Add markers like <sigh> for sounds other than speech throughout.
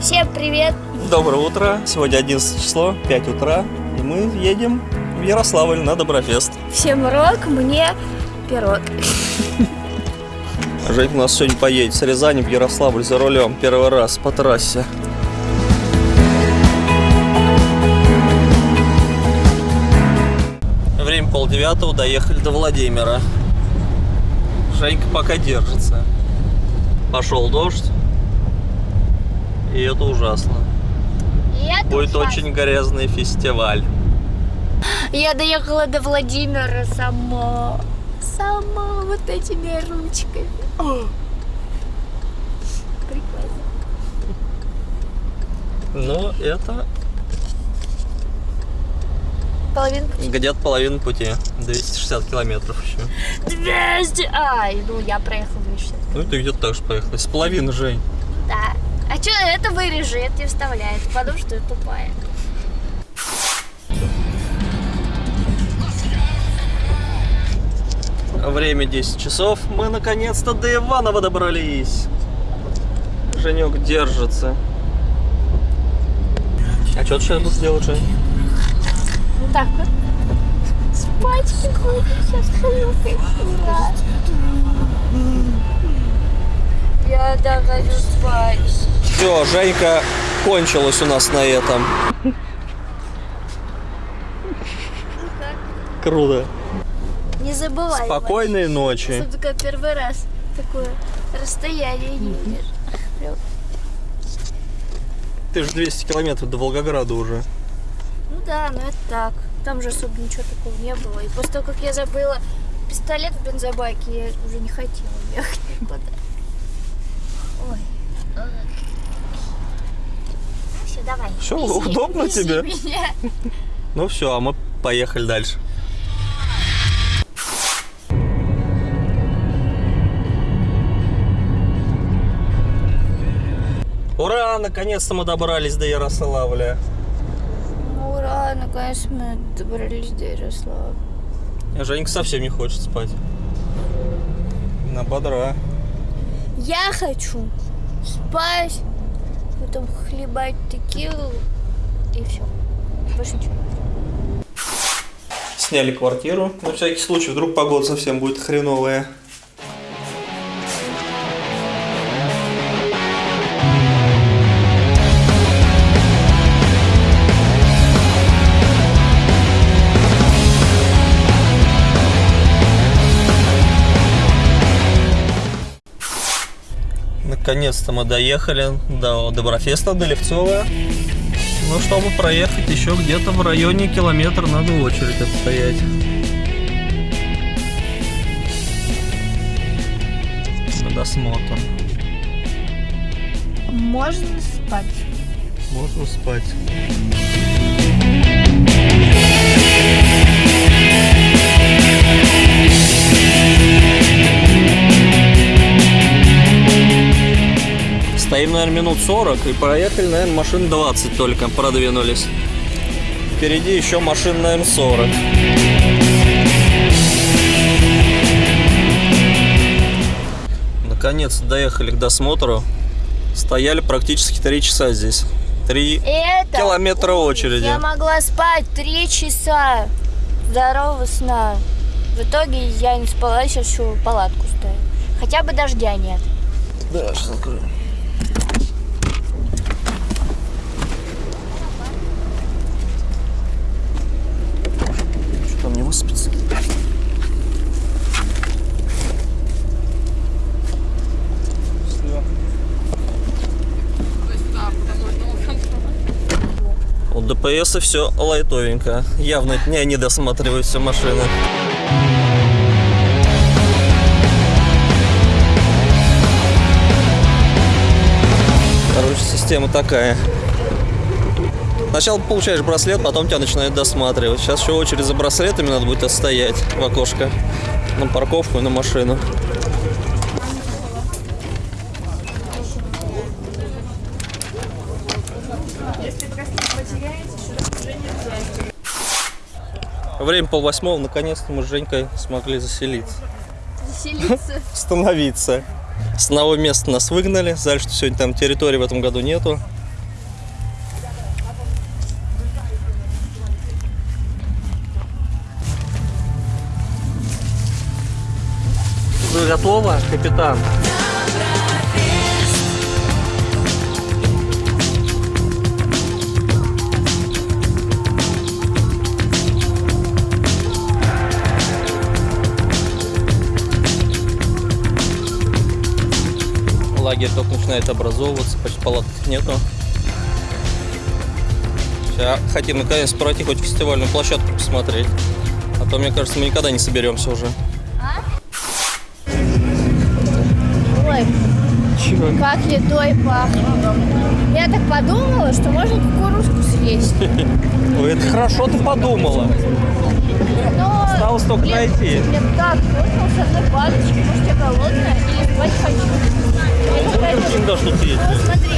Всем привет! Доброе утро. Сегодня 11 число, 5 утра. И мы едем в Ярославль на Доброфест. Всем рок, мне пирог. <laughs> Женька у нас сегодня поедет с Рязани в Ярославль за рулем. Первый раз по трассе. Время полдевятого, доехали до Владимира. Женька пока держится. Пошел дождь. И это ужасно. И это Будет ужасно. очень грязный фестиваль. Я доехала до Владимира сама. Сама вот этими ручками. О. Прикольно. Но это Половину пути. где-то половина пути. 260 километров еще. 200. Ай, ну я проехала 260. Ну, ты где-то так же поехала. С половины, Жень. А что это вырежи, это не вставляет, потому что я тупая. Время 10 часов. Мы наконец-то до Иванова добрались. Женек держится. А что ты сейчас будешь делать, Жень? Вот так вот. Спать буду сейчас. Ура. Я спать. Все, Женька кончилась у нас на этом. Круто. Не забывай. Спокойной ночи. Особенно, когда первый раз такое расстояние. Прям. Ты же 200 километров до Волгограда уже. Ну да, но это так. Там же особо ничего такого не было. И после того, как я забыла пистолет в бензобаке, я уже не хотела ехать никуда. Ой. Все, давай. Всё, неси, удобно неси тебе? меня. Ну все, а мы поехали дальше. Ура! Наконец-то мы добрались до Ярославля. Ну, Ура, наконец мы добрались до Ярослава. Женька совсем не хочет спать. На бодра. Я хочу спать, потом хлебать текилу и все. Больше ничего. Сняли квартиру. На всякий случай, вдруг погода совсем будет хреновая. Наконец-то мы доехали до Доброфеста, до Левцова. Ну, чтобы проехать еще где-то в районе километра, надо очередь отстоять. На досмотр. Можно спать. Можно спать. Стоим, наверное, минут 40 и проехали, наверное, машин 20 только продвинулись. Впереди еще машин, наверное, 40. Наконец доехали к досмотру. Стояли практически 3 часа здесь. 3 Это километра очереди. Я могла спать три часа здорового сна. В итоге я не спала, сейчас еще палатку ставлю. Хотя бы дождя нет. Да, сейчас открою. Не выспится? У ДПС все лайтовенько. Явно не они досматривают все машины. Короче, система такая. Сначала получаешь браслет, потом тебя начинают досматривать. Сейчас еще очередь за браслетами надо будет отстоять в окошко. На парковку и на машину. Время полвосьмого, наконец-то мы с Женькой смогли заселиться. Заселиться. <laughs> Становиться. С одного места нас выгнали, сказали, что сегодня там территории в этом году нету. Вы готовы, капитан? Лагерь только начинает образовываться, почти палаток нету. Сейчас хотим наконец пройти хоть фестивальную площадку посмотреть. А то, мне кажется, мы никогда не соберемся уже. Как едой пахнет. Я так подумала, что можно кукурузку съесть. Это хорошо ты подумала. Но, Осталось только найти. Мне так вкусно с одной палочкой. Может, я голодная или спать хочу. Я такая, Можем кинь, да, что ты есть. Ну, смотри,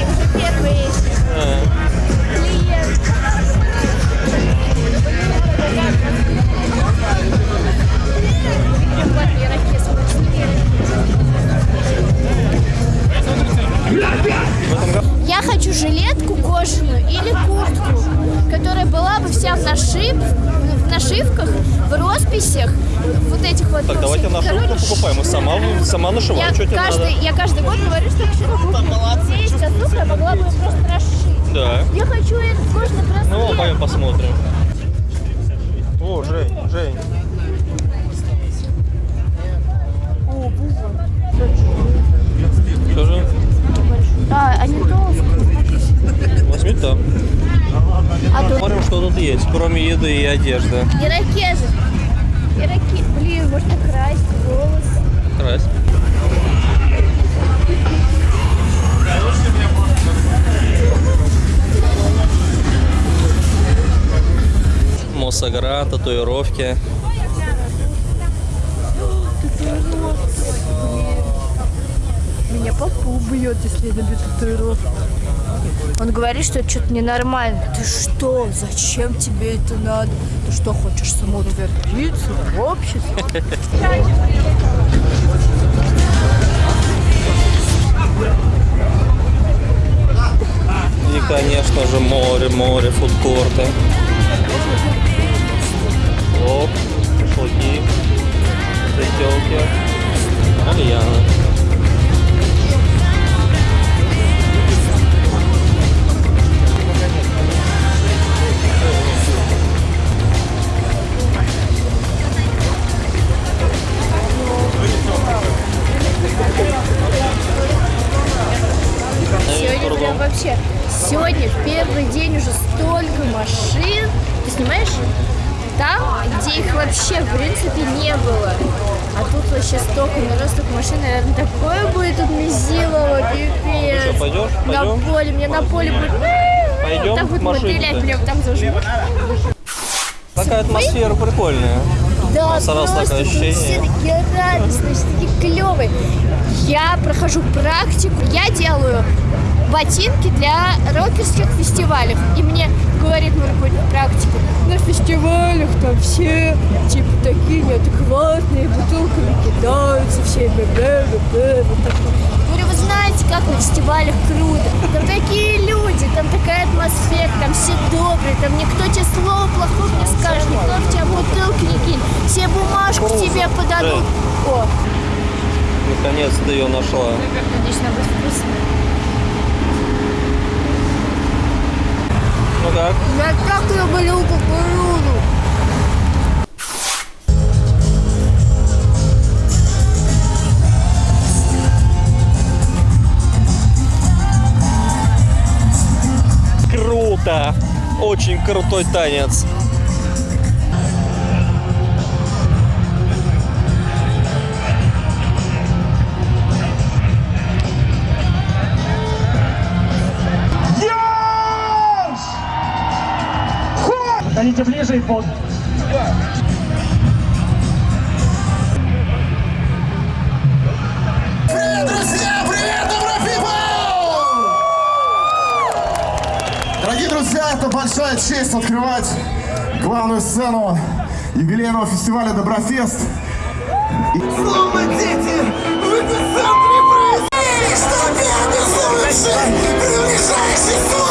каждый, я каждый год говорю, что хочу. Где есть косуха, я могла бы ее просто расшить. Да. Я хочу этот кожаный браслет. Ну, пойдем посмотрим. О, Жень, Жень. Что же? А, они толстые. Возьми там. А Смотрим, что тут есть, кроме еды и одежды. ирокезы. Ироке... Блин, можно красить волосы. Крась. Мосагра, татуировки. Меня папа убьет, если я набью татуировку. Он говорит, что это что-то ненормально. Ты что? Зачем тебе это надо? Ты что, хочешь самоутвердиться в обществе? <laughs> конечно же, море, море, фудкорты. Лоб, шашлыки, зайделки, кальяны. Сегодня вообще. Сегодня в первый день уже столько машин. Ты снимаешь? Там, где их вообще в принципе не было. А тут вообще столько народ, столько машин, наверное, такое будет тут месилово, Ну пипец. что, пойдешь? На Пойдем? поле, мне на поле будет... Пойдем Так машине-то? мотылять, вот там зажмут. Такая атмосфера прикольная. Да, Сразу просто такое ощущение. все такие радостные, все такие клевые. Я прохожу практику, я делаю ботинки для рокерских фестивалей. И мне говорит мой руководитель практику, на фестивалях там все типа такие неадекватные, бутылками кидаются, все бе бе бе вот так вот. Говорю, вы знаете, как на фестивалях круто. Там такие люди, там такая атмосфера, там все добрые, там никто тебе слова плохого не скажет, никто в тебя бутылки не кинет, все бумажку Круто. тебе подадут. О, Наконец-то ее нашла. она будет вкусная. Как? Я так люблю кукурузу. Круто! Очень крутой танец. Подойдите ближе и под. Привет, друзья! Привет, people! Дорогие друзья, это большая честь открывать главную сцену юбилейного фестиваля Доброфест. Словно дети в эпицентре происходит! Что безумный, приближающий свой!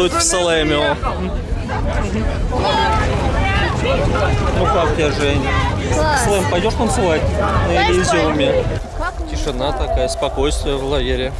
делают в Салемио. Ну как тебя, Жень? Слэм, пойдешь танцевать на Элизиуме? Тишина такая, спокойствие в лагере.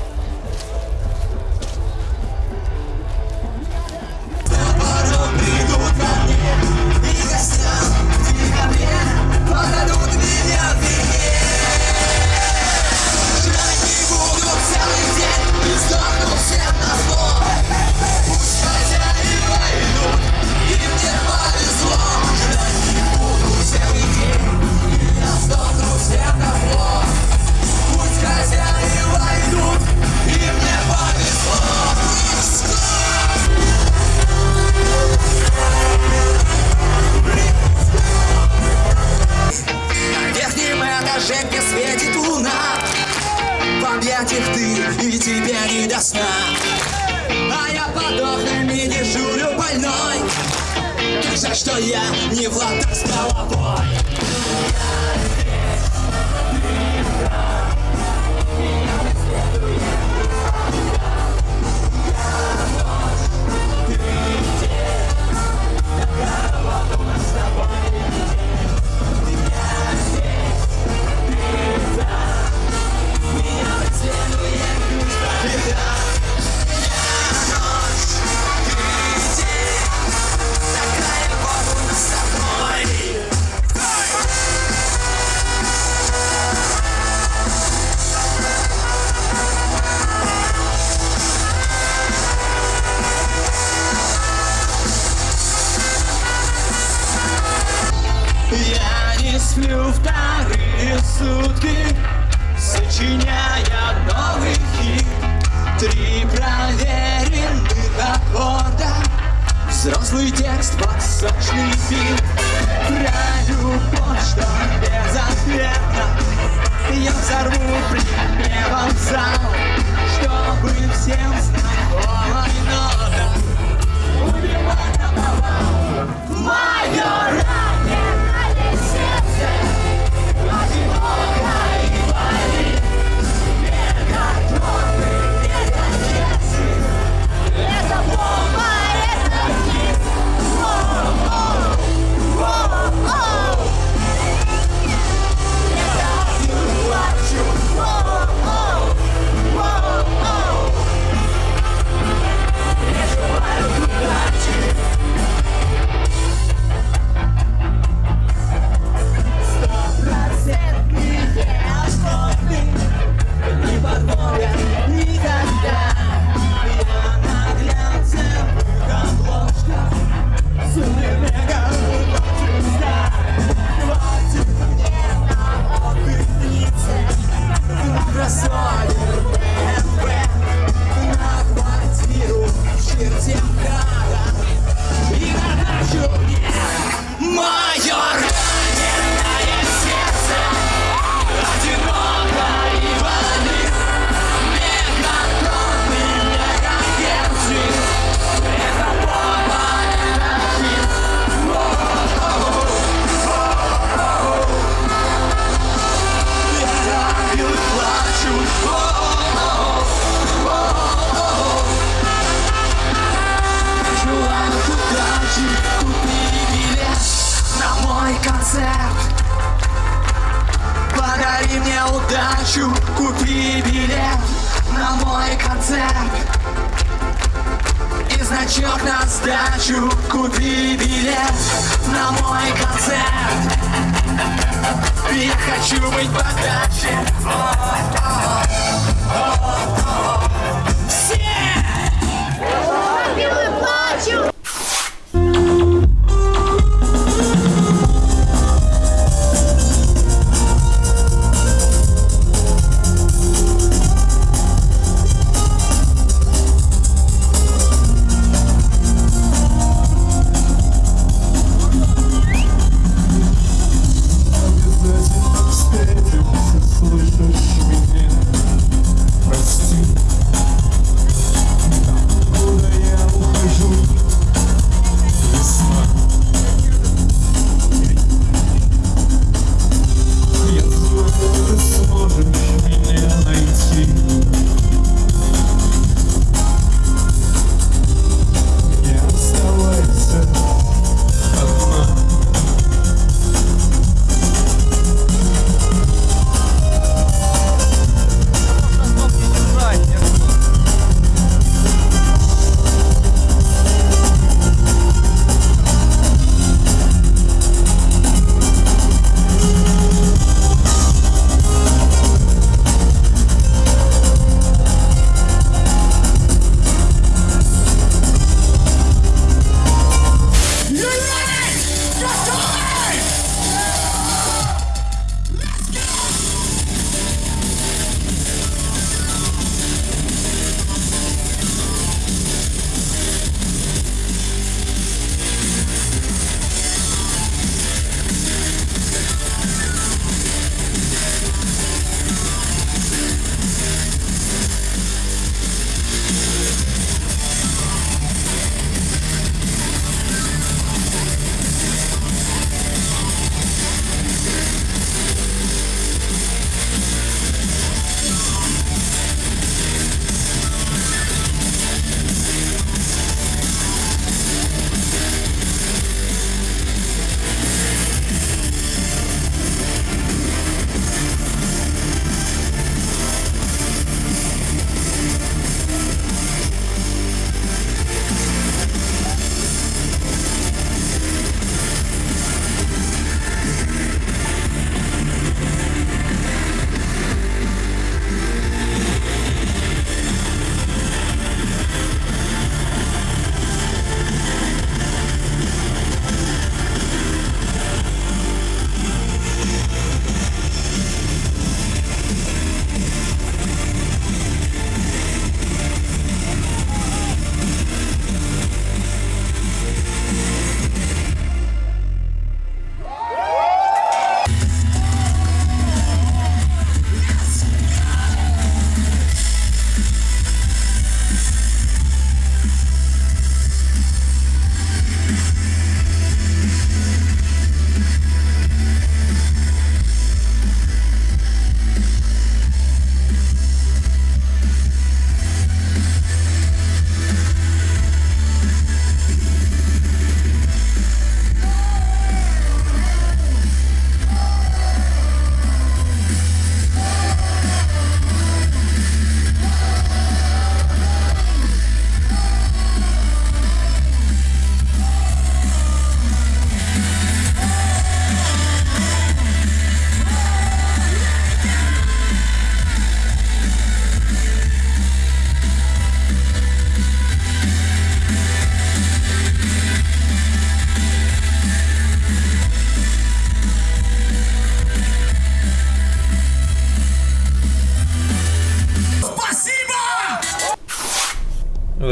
Женьке светит луна В объятиях ты, и тебе не до сна. А я подохнем и дежурю больной. Как жаль, что я не в ладах с головой. хочу, купи билет на мой концерт И значок на сдачу, купи билет на мой концерт Я хочу быть подальше о -о -о, Все! Ангелы плачут!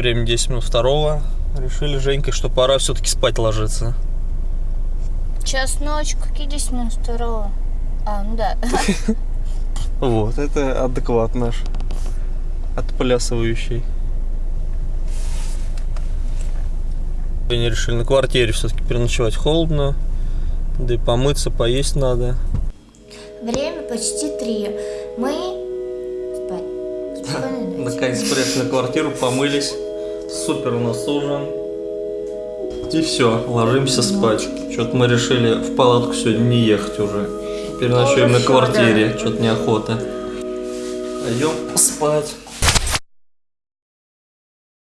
Время 10 минут второго. Решили с Женькой, что пора все-таки спать ложиться. Час ночи, какие 10 минут второго? А, ну да. <laughs> Вот, это адекват наш. Отплясывающий. Они решили на квартире все-таки переночевать холодно. Да и помыться, поесть надо. Время почти три. Мы спать. <laughs> Наконец приехали на квартиру, помылись. Супер у нас ужин. И все, ложимся спать. Что-то мы решили в палатку сегодня не ехать уже. Переночуем на Хорошо, квартире, что-то неохота. Пойдем спать.